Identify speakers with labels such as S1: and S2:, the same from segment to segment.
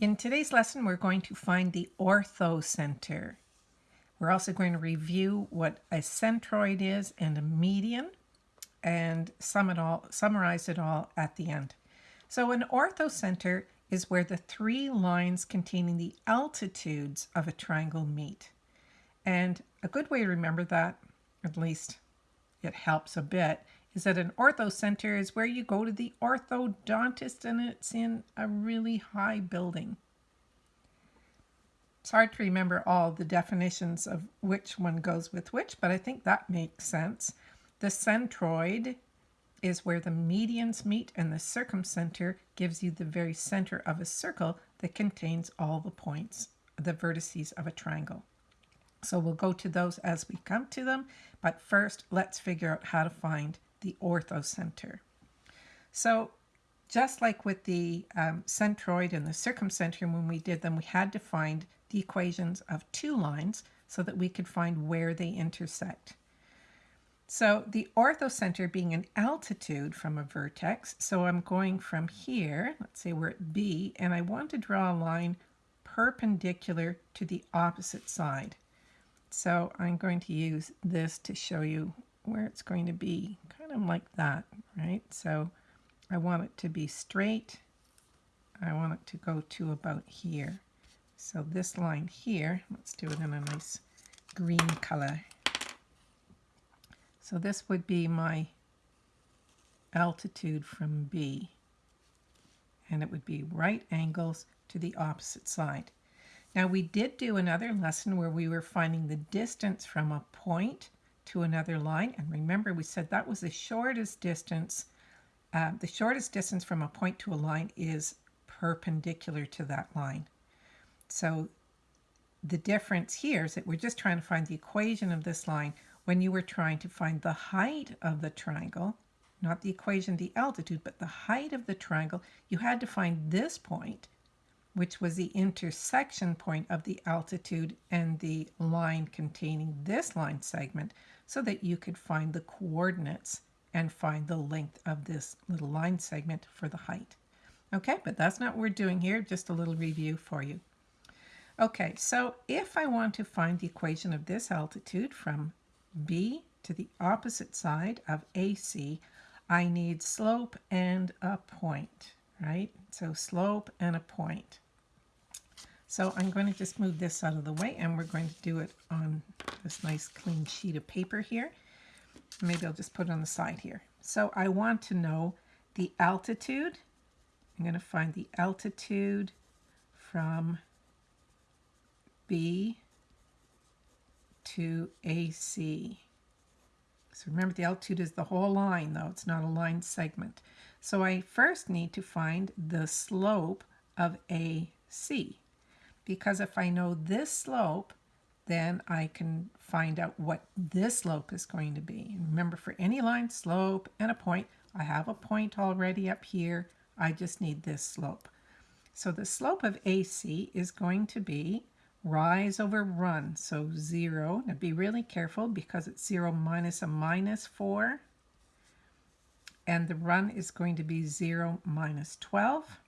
S1: In today's lesson, we're going to find the orthocenter. We're also going to review what a centroid is and a median and sum it all, summarize it all at the end. So an orthocenter is where the three lines containing the altitudes of a triangle meet. And a good way to remember that, at least it helps a bit, is that an ortho center is where you go to the orthodontist and it's in a really high building. It's hard to remember all the definitions of which one goes with which, but I think that makes sense. The centroid is where the medians meet and the circumcenter gives you the very center of a circle that contains all the points, the vertices of a triangle. So we'll go to those as we come to them, but first let's figure out how to find the orthocenter. So just like with the um, centroid and the circumcenter when we did them, we had to find the equations of two lines so that we could find where they intersect. So the orthocenter being an altitude from a vertex, so I'm going from here, let's say we're at B, and I want to draw a line perpendicular to the opposite side. So I'm going to use this to show you where it's going to be, kind of like that, right? So I want it to be straight. I want it to go to about here. So this line here, let's do it in a nice green color. So this would be my altitude from B. And it would be right angles to the opposite side. Now we did do another lesson where we were finding the distance from a point to another line. And remember, we said that was the shortest distance. Uh, the shortest distance from a point to a line is perpendicular to that line. So the difference here is that we're just trying to find the equation of this line when you were trying to find the height of the triangle, not the equation, the altitude, but the height of the triangle, you had to find this point which was the intersection point of the altitude and the line containing this line segment so that you could find the coordinates and find the length of this little line segment for the height. Okay, but that's not what we're doing here, just a little review for you. Okay, so if I want to find the equation of this altitude from B to the opposite side of AC, I need slope and a point right? So slope and a point. So I'm going to just move this out of the way and we're going to do it on this nice clean sheet of paper here. Maybe I'll just put it on the side here. So I want to know the altitude. I'm going to find the altitude from B to AC. So remember the altitude is the whole line though, it's not a line segment. So I first need to find the slope of AC because if I know this slope, then I can find out what this slope is going to be. Remember for any line, slope and a point, I have a point already up here. I just need this slope. So the slope of AC is going to be rise over run. So 0. Now be really careful because it's 0 minus a minus 4 and the run is going to be 0 minus 12.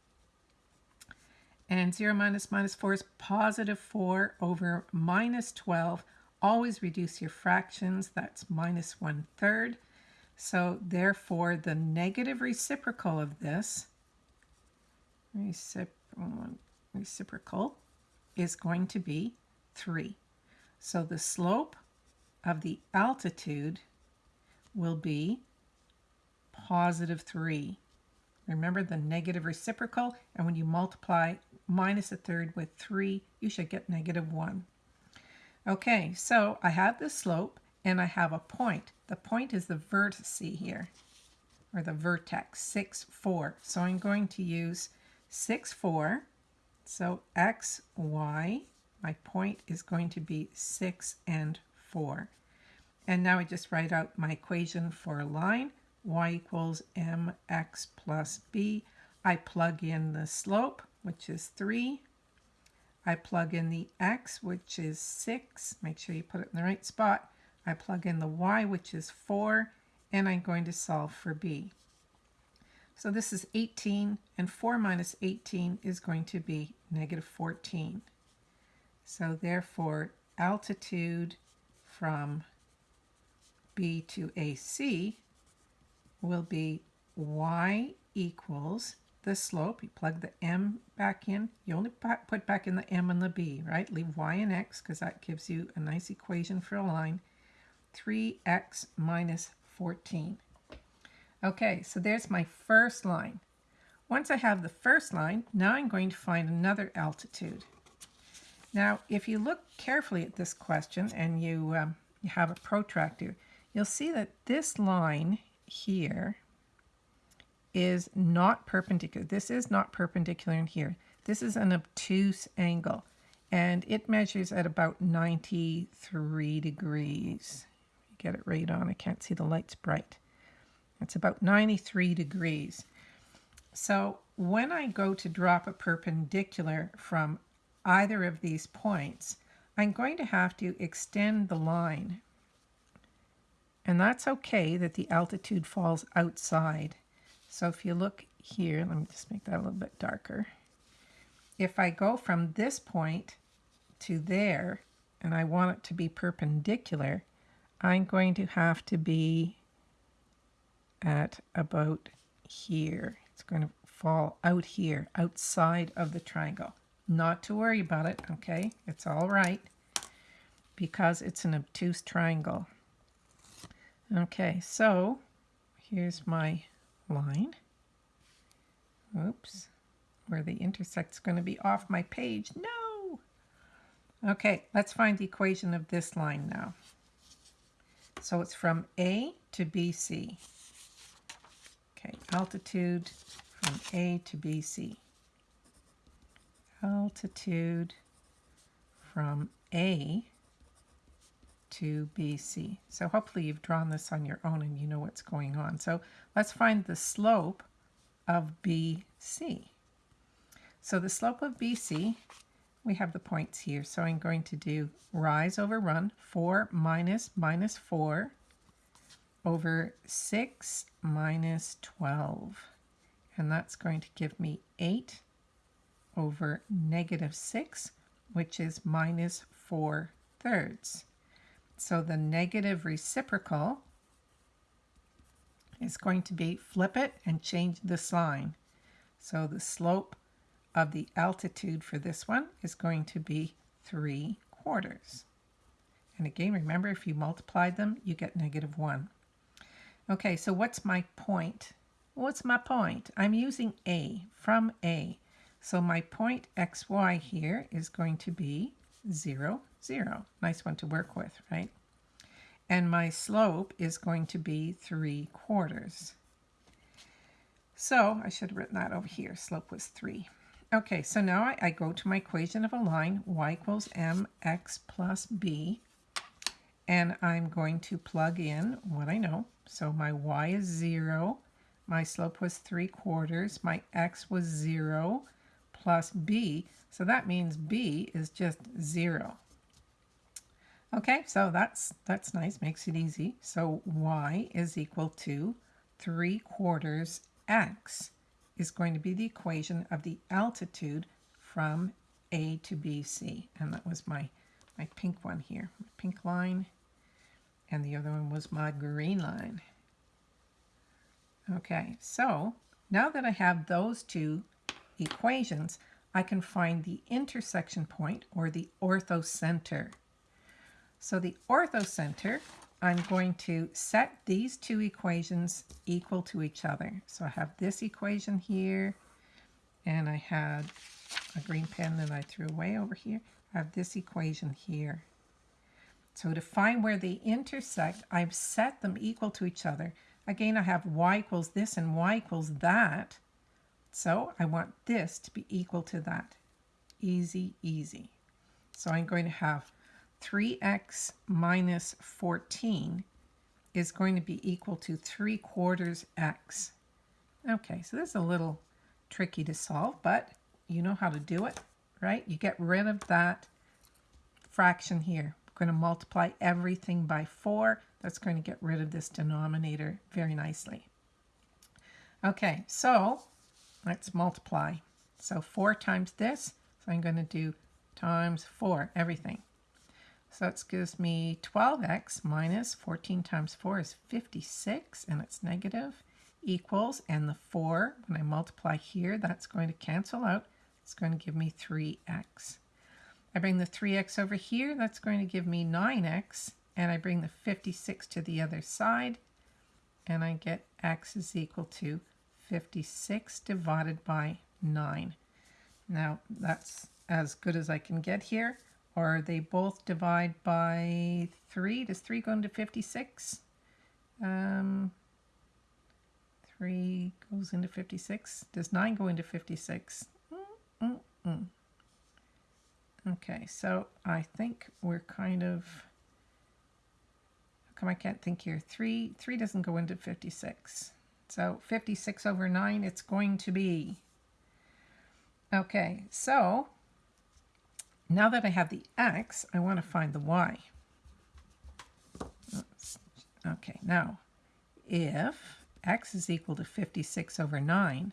S1: And 0 minus minus 4 is positive 4 over minus 12. Always reduce your fractions. That's minus 1 third. So therefore, the negative reciprocal of this, reciprocal, is going to be 3. So the slope of the altitude will be positive 3. Remember the negative reciprocal, and when you multiply minus a third with 3, you should get negative 1. Okay, so I have the slope, and I have a point. The point is the vertex here, or the vertex, 6, 4. So I'm going to use 6, 4. So x, y, my point is going to be 6 and 4. And now I just write out my equation for a line y equals mx plus b. I plug in the slope, which is 3. I plug in the x, which is 6. Make sure you put it in the right spot. I plug in the y, which is 4, and I'm going to solve for b. So this is 18, and 4 minus 18 is going to be negative 14. So therefore, altitude from B to AC will be y equals the slope. You plug the m back in. You only put back in the m and the b, right? Leave y and x because that gives you a nice equation for a line. 3x minus 14. Okay, so there's my first line. Once I have the first line, now I'm going to find another altitude. Now, if you look carefully at this question and you, um, you have a protractor, you'll see that this line here is not perpendicular. This is not perpendicular in here. This is an obtuse angle and it measures at about 93 degrees. Get it right on. I can't see the lights bright. It's about 93 degrees. So when I go to drop a perpendicular from either of these points, I'm going to have to extend the line. And that's okay that the altitude falls outside. So if you look here, let me just make that a little bit darker. If I go from this point to there, and I want it to be perpendicular, I'm going to have to be at about here. It's going to fall out here, outside of the triangle. Not to worry about it, okay? It's all right because it's an obtuse triangle. Okay, so here's my line. Oops, where the intersect's going to be off my page. No! Okay, let's find the equation of this line now. So it's from A to BC. Okay, altitude from A to BC. Altitude from A to BC. So hopefully you've drawn this on your own and you know what's going on. So let's find the slope of BC. So the slope of BC, we have the points here. So I'm going to do rise over run, 4 minus minus 4 over 6 minus 12. And that's going to give me 8 over negative 6, which is minus 4 thirds. So the negative reciprocal is going to be flip it and change the sign. So the slope of the altitude for this one is going to be 3 quarters. And again, remember, if you multiply them, you get negative 1. Okay, so what's my point? What's my point? I'm using A, from A. So my point xy here is going to be 0, 0. Nice one to work with, right? And my slope is going to be 3 quarters. So I should have written that over here. Slope was 3. Okay, so now I, I go to my equation of a line, y equals mx plus b. And I'm going to plug in what I know. So my y is 0. My slope was 3 quarters. My x was 0 plus b. So that means b is just 0. Okay, so that's that's nice, makes it easy. So y is equal to 3 quarters x is going to be the equation of the altitude from A to BC. And that was my, my pink one here, my pink line. And the other one was my green line. Okay, so now that I have those two equations, I can find the intersection point or the orthocenter. So the orthocenter, I'm going to set these two equations equal to each other. So I have this equation here, and I had a green pen that I threw away over here. I have this equation here. So to find where they intersect, I've set them equal to each other. Again, I have y equals this and y equals that. So I want this to be equal to that. Easy, easy. So I'm going to have 3x minus 14 is going to be equal to 3 quarters x. Okay, so this is a little tricky to solve, but you know how to do it, right? You get rid of that fraction here. We're going to multiply everything by 4. That's going to get rid of this denominator very nicely. Okay, so let's multiply. So 4 times this, so I'm going to do times 4, everything. So that gives me 12x minus 14 times 4 is 56, and it's negative, equals, and the 4, when I multiply here, that's going to cancel out. It's going to give me 3x. I bring the 3x over here, that's going to give me 9x, and I bring the 56 to the other side, and I get x is equal to 56 divided by 9. Now, that's as good as I can get here. Or they both divide by 3. Does 3 go into 56? Um, 3 goes into 56. Does 9 go into 56? Mm -mm. Okay, so I think we're kind of... How come I can't think here? 3, 3 doesn't go into 56. So 56 over 9, it's going to be. Okay, so now that I have the x, I want to find the y. Okay, now if x is equal to 56 over 9,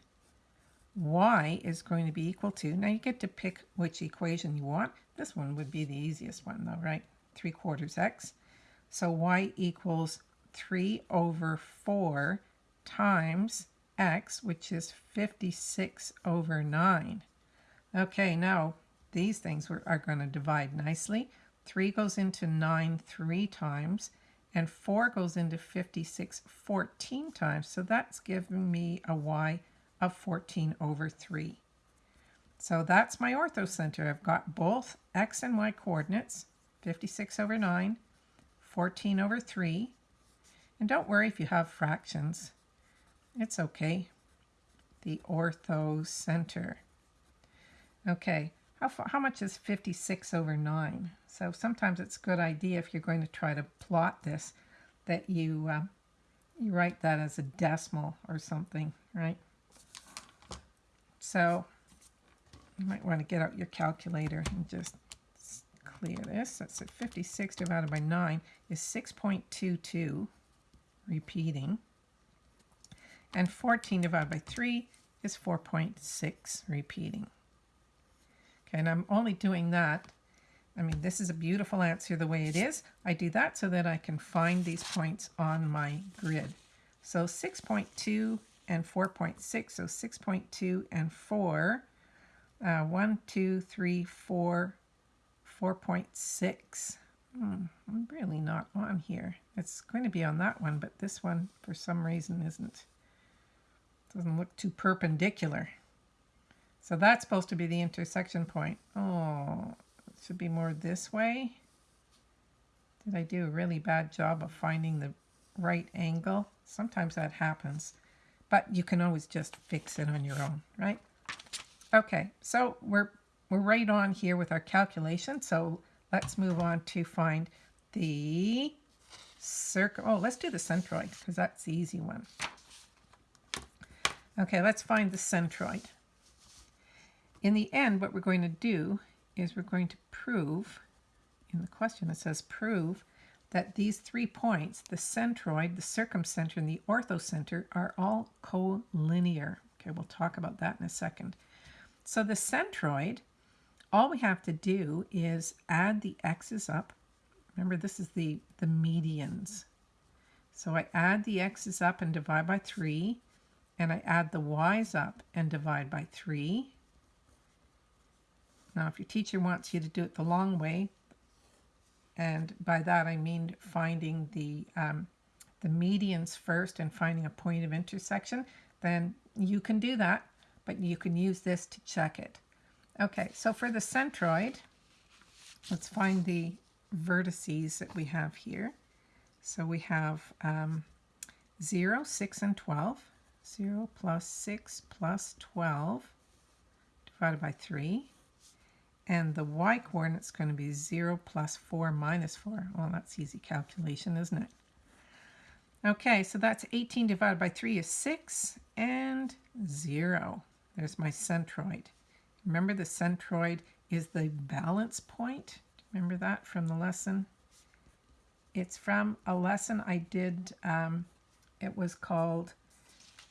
S1: y is going to be equal to, now you get to pick which equation you want. This one would be the easiest one though, right? 3 quarters x. So y equals 3 over 4 times x, which is 56 over 9. Okay, now these things are going to divide nicely. 3 goes into 9 three times, and 4 goes into 56 14 times. So that's giving me a y of 14 over 3. So that's my orthocenter. I've got both x and y coordinates, 56 over 9, 14 over 3. And don't worry if you have fractions. It's okay. The orthocenter. Okay, how, far, how much is 56 over 9? So sometimes it's a good idea if you're going to try to plot this that you, uh, you write that as a decimal or something, right? So you might want to get out your calculator and just clear this. That's at 56 divided by 9 is 6.22 repeating. And 14 divided by 3 is 4.6 repeating. Okay, and I'm only doing that. I mean, this is a beautiful answer the way it is. I do that so that I can find these points on my grid. So 6.2 and 4.6, so 6.2 and 4, uh, 1, 2, 3, 4, 4.6. Hmm, I'm really not on here. It's going to be on that one, but this one, for some reason, isn't. Doesn't look too perpendicular. So that's supposed to be the intersection point. Oh, it should be more this way. Did I do a really bad job of finding the right angle? Sometimes that happens, but you can always just fix it on your own, right? Okay, so we're, we're right on here with our calculation. So let's move on to find the circle. Oh, let's do the centroid because that's the easy one. Okay, let's find the centroid. In the end, what we're going to do is we're going to prove, in the question it says prove, that these three points, the centroid, the circumcenter, and the orthocenter, are all collinear. Okay, we'll talk about that in a second. So the centroid, all we have to do is add the x's up. Remember, this is the, the medians. So I add the x's up and divide by 3, and I add the y's up and divide by 3. Now, if your teacher wants you to do it the long way, and by that I mean finding the, um, the medians first and finding a point of intersection, then you can do that, but you can use this to check it. Okay, so for the centroid, let's find the vertices that we have here. So we have um, 0, 6, and 12. 0 plus 6 plus 12 divided by 3. And the y coordinate is going to be 0 plus 4 minus 4. Well, that's easy calculation, isn't it? Okay, so that's 18 divided by 3 is 6 and 0. There's my centroid. Remember the centroid is the balance point? Remember that from the lesson? It's from a lesson I did. Um, it was called,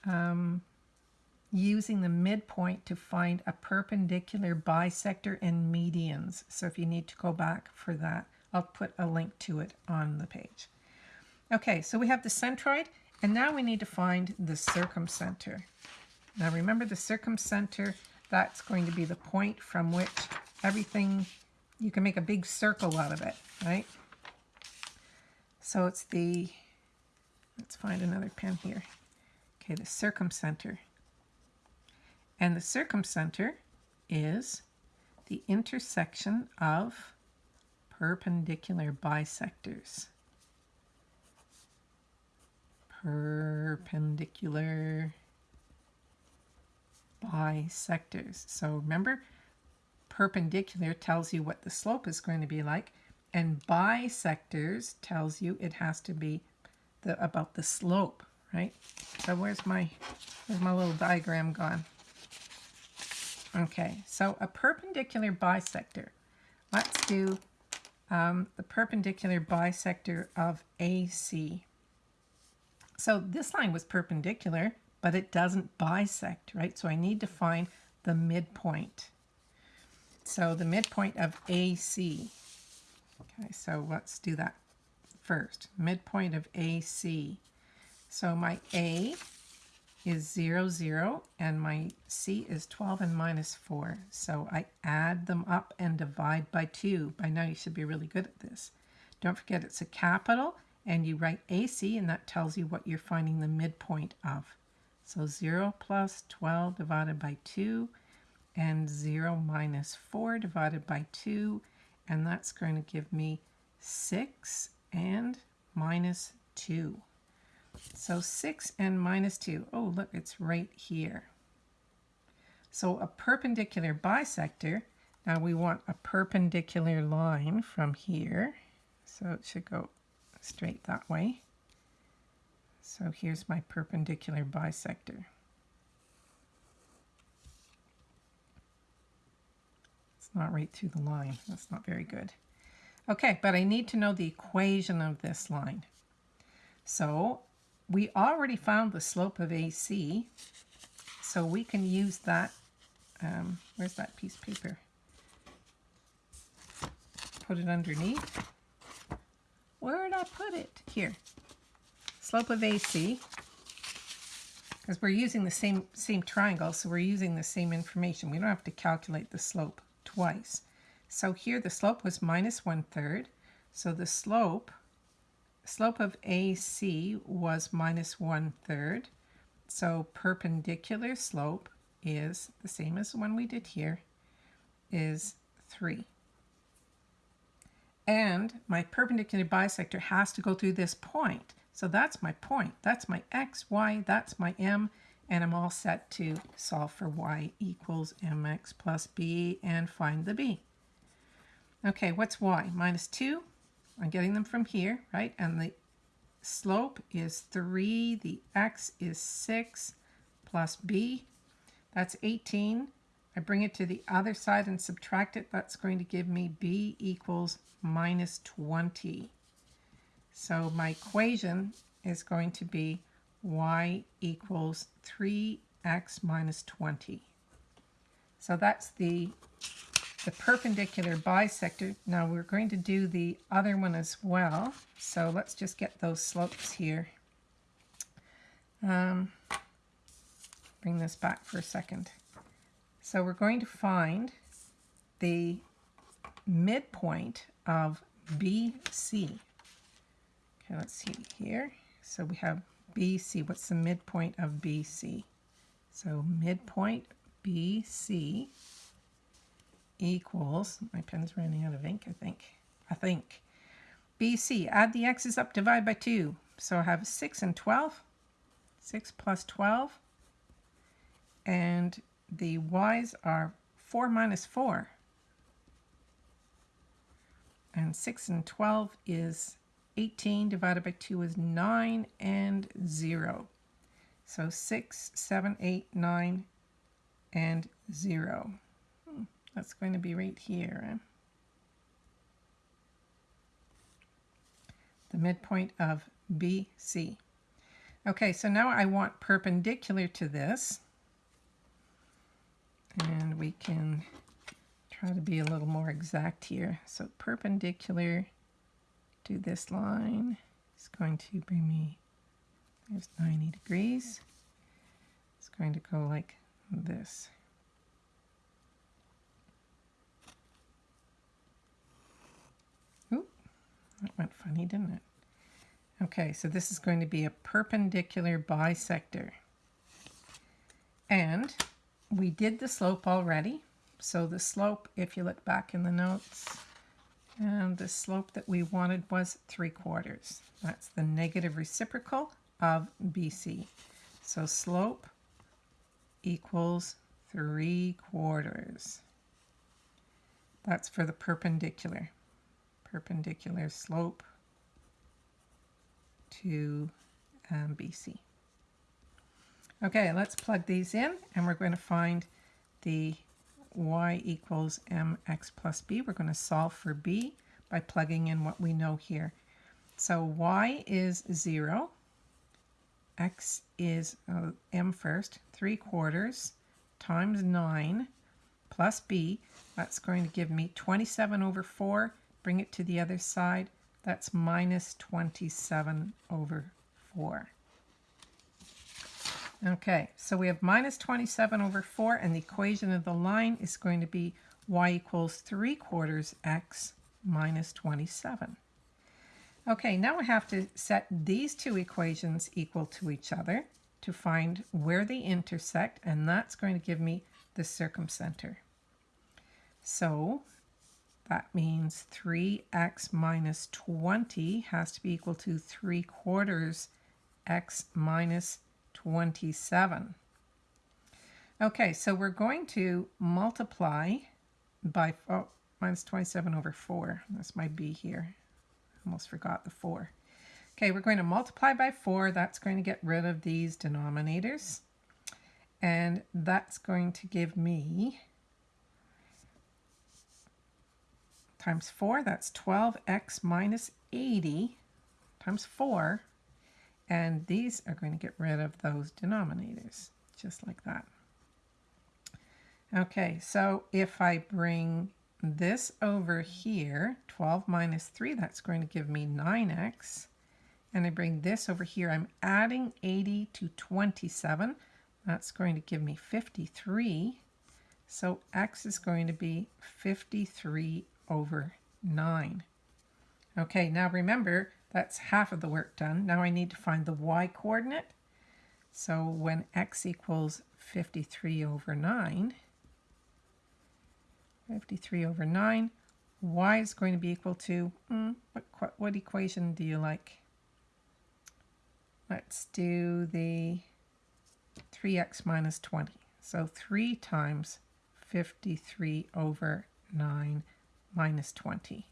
S1: um, using the midpoint to find a perpendicular bisector and medians. So if you need to go back for that, I'll put a link to it on the page. Okay, so we have the centroid, and now we need to find the circumcenter. Now remember the circumcenter, that's going to be the point from which everything, you can make a big circle out of it, right? So it's the, let's find another pen here. Okay, the circumcenter. And the circumcenter is the intersection of perpendicular bisectors. Perpendicular bisectors. So remember, perpendicular tells you what the slope is going to be like, and bisectors tells you it has to be the, about the slope, right? So where's my, where's my little diagram gone? Okay, so a perpendicular bisector. Let's do um, the perpendicular bisector of AC. So this line was perpendicular, but it doesn't bisect, right? So I need to find the midpoint. So the midpoint of AC. Okay, so let's do that first. Midpoint of AC. So my A is 0, 0, and my C is 12 and minus 4. So I add them up and divide by 2. By now you should be really good at this. Don't forget it's a capital, and you write AC, and that tells you what you're finding the midpoint of. So 0 plus 12 divided by 2, and 0 minus 4 divided by 2, and that's going to give me 6 and minus 2. So 6 and minus 2. Oh, look, it's right here. So a perpendicular bisector, now we want a perpendicular line from here. So it should go straight that way. So here's my perpendicular bisector. It's not right through the line. That's not very good. Okay, but I need to know the equation of this line. So we already found the slope of AC, so we can use that. Um, where's that piece of paper? Put it underneath. Where did I put it? Here. Slope of AC. Because we're using the same, same triangle, so we're using the same information. We don't have to calculate the slope twice. So here the slope was minus one third. So the slope slope of AC was minus one third. So perpendicular slope is the same as the one we did here, is 3. And my perpendicular bisector has to go through this point. So that's my point. That's my x, y, that's my m, and I'm all set to solve for y equals mx plus b and find the b. Okay, what's y? Minus 2 I'm getting them from here, right? And the slope is 3, the x is 6 plus b. That's 18. I bring it to the other side and subtract it. That's going to give me b equals minus 20. So my equation is going to be y equals 3x minus 20. So that's the the perpendicular bisector. Now we're going to do the other one as well. So let's just get those slopes here. Um, bring this back for a second. So we're going to find the midpoint of BC. Okay, let's see here. So we have BC. What's the midpoint of BC? So midpoint BC equals, my pen's running out of ink, I think. I think. BC, add the x's up, divide by 2. So I have 6 and 12. 6 plus 12. And the y's are 4 minus 4. And 6 and 12 is 18 divided by 2 is 9 and 0. So 6, 7, 8, 9, and 0. That's going to be right here. The midpoint of BC. Okay, so now I want perpendicular to this. And we can try to be a little more exact here. So perpendicular to this line is going to bring me, there's 90 degrees. It's going to go like this. That went funny, didn't it? Okay, so this is going to be a perpendicular bisector. And we did the slope already. So the slope, if you look back in the notes, and the slope that we wanted was 3 quarters. That's the negative reciprocal of BC. So slope equals 3 quarters. That's for the perpendicular. Perpendicular slope to um, BC. Okay, let's plug these in and we're going to find the y equals mx plus b. We're going to solve for b by plugging in what we know here. So y is 0, x is uh, m first, 3 quarters times 9 plus b. That's going to give me 27 over 4. Bring it to the other side. That's minus 27 over 4. Okay, so we have minus 27 over 4, and the equation of the line is going to be y equals 3 quarters x minus 27. Okay, now we have to set these two equations equal to each other to find where they intersect, and that's going to give me the circumcenter. So that means 3x minus 20 has to be equal to 3 quarters x minus 27. Okay, so we're going to multiply by, oh, minus 27 over 4. That's my b here. Almost forgot the 4. Okay, we're going to multiply by 4. That's going to get rid of these denominators. And that's going to give me times 4, that's 12x minus 80 times 4 and these are going to get rid of those denominators, just like that. Okay, so if I bring this over here, 12 minus 3, that's going to give me 9x. And I bring this over here, I'm adding 80 to 27. That's going to give me 53. So x is going to be 53 over 9. Okay, now remember, that's half of the work done. Now I need to find the y coordinate. So when x equals 53 over 9, 53 over 9, y is going to be equal to, mm, what, what equation do you like? Let's do the 3x minus 20. So 3 times 53 over 9 minus 20.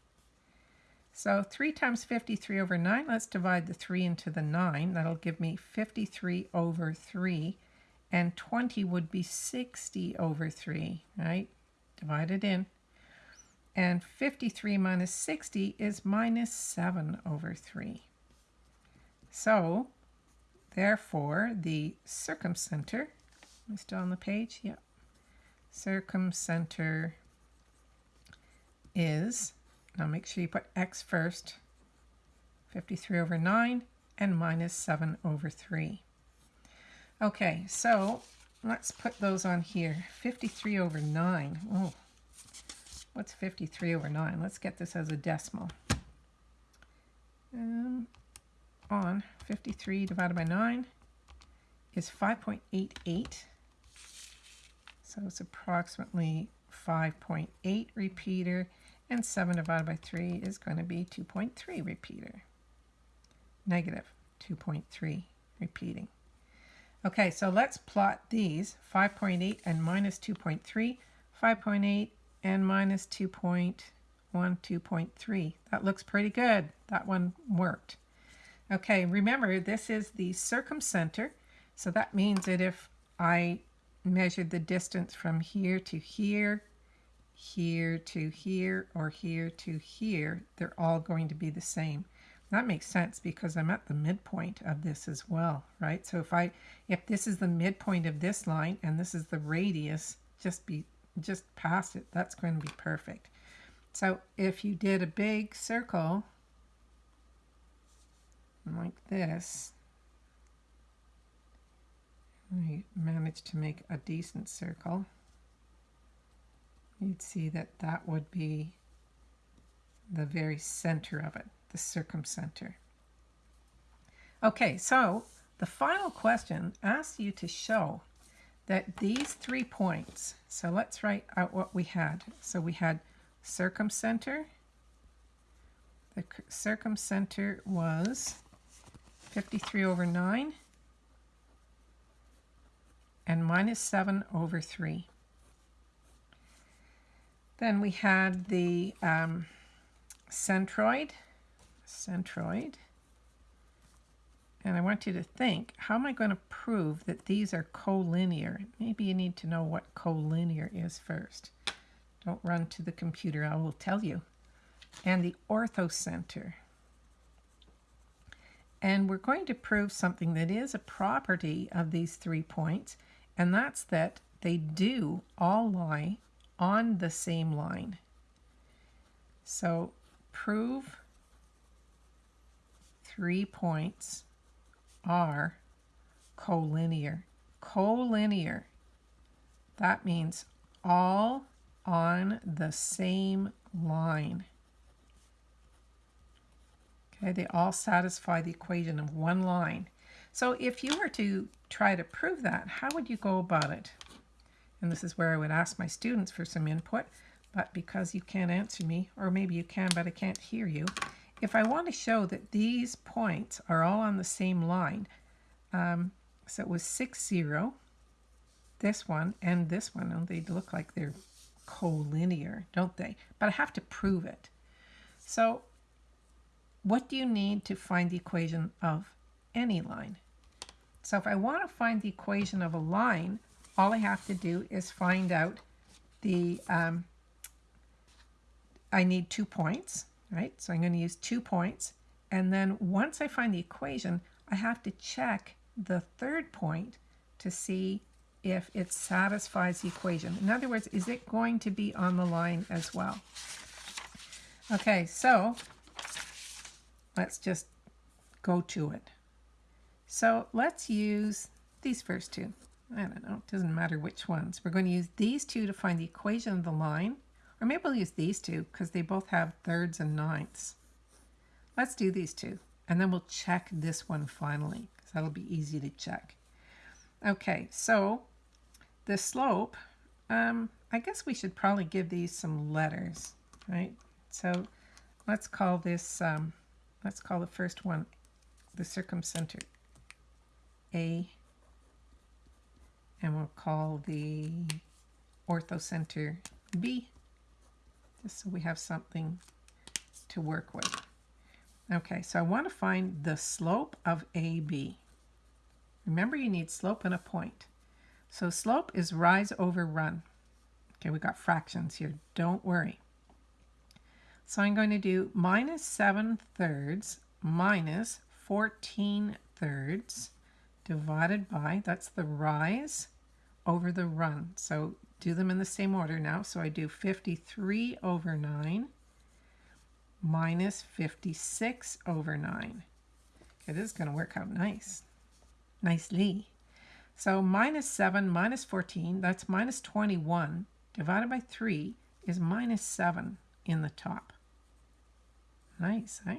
S1: So 3 times 53 over 9, let's divide the 3 into the 9. That'll give me 53 over 3. And 20 would be 60 over 3, right? Divide it in. And 53 minus 60 is minus 7 over 3. So, therefore, the circumcenter, am I still on the page? Yep. Circumcenter is now make sure you put x first. 53 over 9 and minus 7 over 3. Okay, so let's put those on here. 53 over 9. Oh, what's 53 over 9? Let's get this as a decimal. Um, on 53 divided by 9 is 5.88. So it's approximately 5.8 repeater and 7 divided by 3 is going to be 2.3 repeater. Negative 2.3 repeating. Okay, so let's plot these. 5.8 and minus 2.3. 5.8 and minus 2.1, 2.3. That looks pretty good. That one worked. Okay, remember this is the circumcenter. So that means that if I measured the distance from here to here, here to here or here to here, they're all going to be the same. That makes sense because I'm at the midpoint of this as well, right? So if I if this is the midpoint of this line and this is the radius just be just past it. That's going to be perfect. So if you did a big circle like this, I managed to make a decent circle, you'd see that that would be the very center of it, the circumcenter. Okay, so the final question asks you to show that these three points, so let's write out what we had. So we had circumcenter. The circumcenter was 53 over 9 and minus 7 over 3. Then we had the um, centroid, centroid, and I want you to think, how am I going to prove that these are collinear? Maybe you need to know what collinear is first. Don't run to the computer, I will tell you. And the orthocenter. And we're going to prove something that is a property of these three points, and that's that they do all lie on the same line. So prove three points are collinear. Collinear. That means all on the same line. Okay, they all satisfy the equation of one line. So if you were to try to prove that, how would you go about it? And this is where I would ask my students for some input, but because you can't answer me, or maybe you can, but I can't hear you, if I want to show that these points are all on the same line, um, so it was 6, 0, this one and this one, and they look like they're collinear, don't they? But I have to prove it. So what do you need to find the equation of any line? So if I want to find the equation of a line, all I have to do is find out the, um, I need two points, right? So I'm going to use two points. And then once I find the equation, I have to check the third point to see if it satisfies the equation. In other words, is it going to be on the line as well? Okay, so let's just go to it. So let's use these first two. I don't know, it doesn't matter which ones. We're going to use these two to find the equation of the line. Or maybe we'll use these two because they both have thirds and ninths. Let's do these two. And then we'll check this one finally because that'll be easy to check. Okay, so the slope, um, I guess we should probably give these some letters, right? So let's call this, um, let's call the first one the circumcenter A, and we'll call the orthocenter B just so we have something to work with. Okay, so I want to find the slope of AB. Remember, you need slope and a point. So slope is rise over run. Okay, we got fractions here. Don't worry. So I'm going to do minus 7 thirds minus 14 thirds divided by, that's the rise over the run. So do them in the same order now. So I do 53 over 9 minus 56 over 9. Okay, this is going to work out nice. Nicely. So minus 7 minus 14, that's minus 21, divided by 3 is minus 7 in the top. Nice, eh?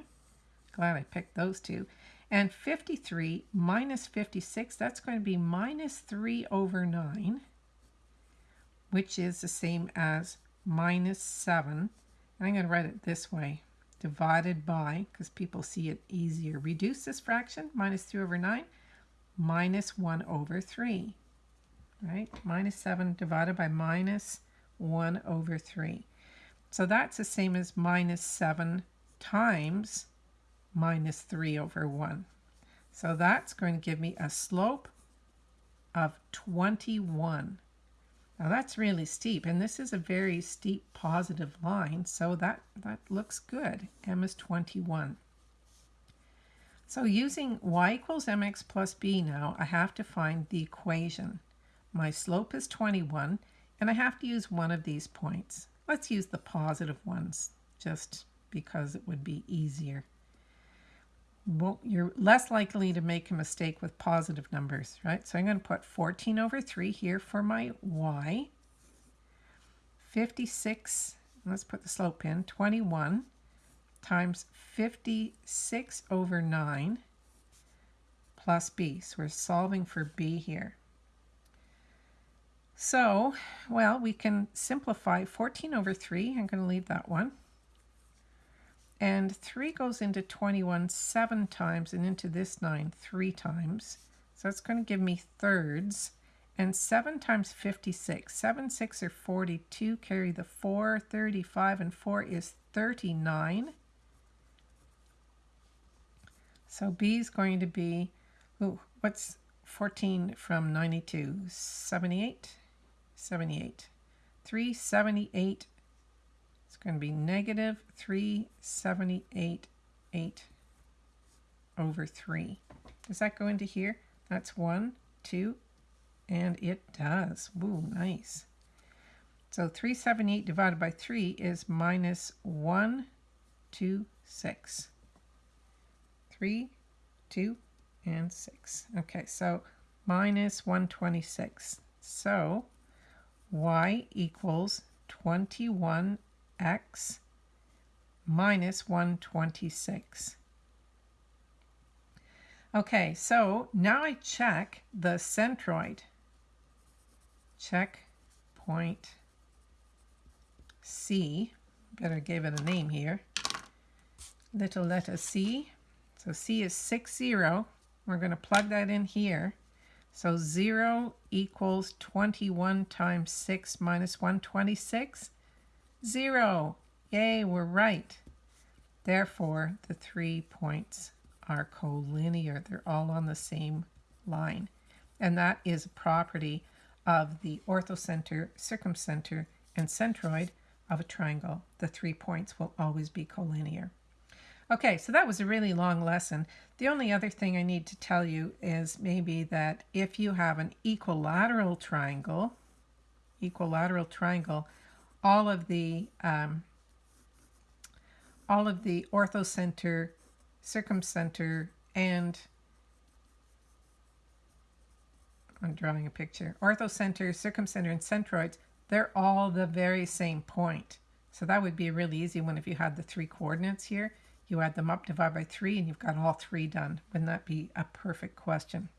S1: Glad I picked those two. And 53 minus 56, that's going to be minus 3 over 9 which is the same as minus 7. And I'm going to write it this way, divided by, because people see it easier. Reduce this fraction, minus 3 over 9, minus 1 over 3. Right? Minus 7 divided by minus 1 over 3. So that's the same as minus 7 times minus 3 over 1. So that's going to give me a slope of 21. Now that's really steep, and this is a very steep positive line, so that, that looks good. m is 21. So using y equals mx plus b now, I have to find the equation. My slope is 21. and I have to use one of these points. Let's use the positive ones just because it would be easier. Well, you're less likely to make a mistake with positive numbers, right? So I'm going to put 14 over 3 here for my y. 56, let's put the slope in, 21 times 56 over 9 plus b. So we're solving for b here. So, well, we can simplify 14 over 3. I'm going to leave that one. And 3 goes into 21 seven times and into this 9 three times. So that's going to give me thirds. And 7 times 56. 7, 6 are 42. Carry the 4. 35 and 4 is 39. So B is going to be, ooh, what's 14 from 92? 78? 78. 378 it's going to be negative 378 8 over 3. Does that go into here? That's 1, 2, and it does. Ooh, nice. So 378 divided by 3 is minus 1, 2, 6. 3, 2, and 6. Okay, so minus 126. So y equals 21x minus 126. Okay, so now I check the centroid. Check point C. Better give it a name here. Little letter C. So C is 6, 0. We're going to plug that in here. So 0 equals 21 times 6 minus 126. 0. Yay, we're right. Therefore, the three points are collinear. They're all on the same line. And that is a property of the orthocenter, circumcenter, and centroid of a triangle. The three points will always be collinear. Okay, so that was a really long lesson. The only other thing I need to tell you is maybe that if you have an equilateral triangle, equilateral triangle, all of the um, all of the orthocenter, circumcenter, and I'm drawing a picture. Orthocenter, circumcenter, and centroids, they're all the very same point. So that would be a really easy one if you had the three coordinates here. You add them up, divide by 3, and you've got all three done. Wouldn't that be a perfect question?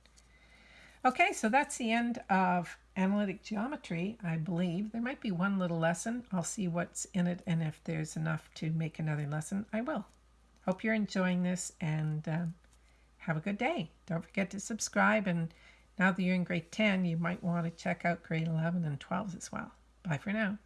S1: Okay, so that's the end of analytic geometry, I believe. There might be one little lesson. I'll see what's in it, and if there's enough to make another lesson, I will. Hope you're enjoying this, and um, have a good day. Don't forget to subscribe, and now that you're in grade 10, you might want to check out grade 11 and 12 as well. Bye for now.